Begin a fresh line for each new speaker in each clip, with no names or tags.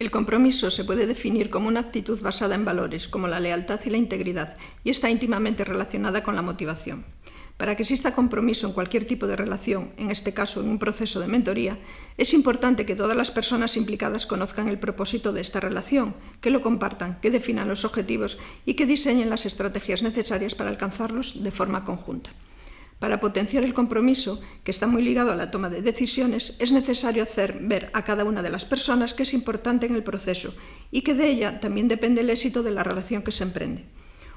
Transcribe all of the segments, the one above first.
El compromiso se puede definir como una actitud basada en valores, como la lealtad y la integridad, y está íntimamente relacionada con la motivación. Para que exista compromiso en cualquier tipo de relación, en este caso en un proceso de mentoría, es importante que todas las personas implicadas conozcan el propósito de esta relación, que lo compartan, que definan los objetivos y que diseñen las estrategias necesarias para alcanzarlos de forma conjunta. Para potenciar el compromiso, que está muy ligado a la toma de decisiones, es necesario hacer ver a cada una de las personas que es importante en el proceso y que de ella también depende el éxito de la relación que se emprende.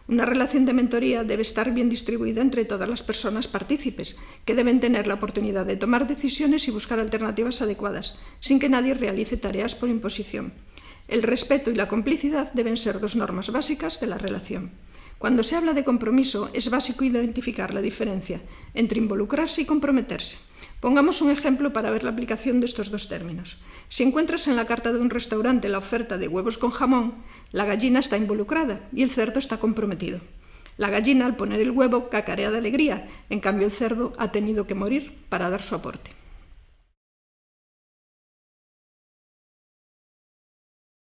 Una relación de mentoría debe estar bien distribuida entre todas las personas partícipes, que deben tener la oportunidad de tomar decisiones y buscar alternativas adecuadas, sin que nadie realice tareas por imposición. El respeto y la complicidad deben ser dos normas básicas de la relación. Cuando se habla de compromiso, es básico identificar la diferencia entre involucrarse y comprometerse. Pongamos un ejemplo para ver la aplicación de estos dos términos. Si encuentras en la carta de un restaurante la oferta de huevos con jamón, la gallina está involucrada y el cerdo está comprometido. La gallina, al poner el huevo, cacarea de alegría, en cambio el cerdo ha tenido que morir para dar su aporte.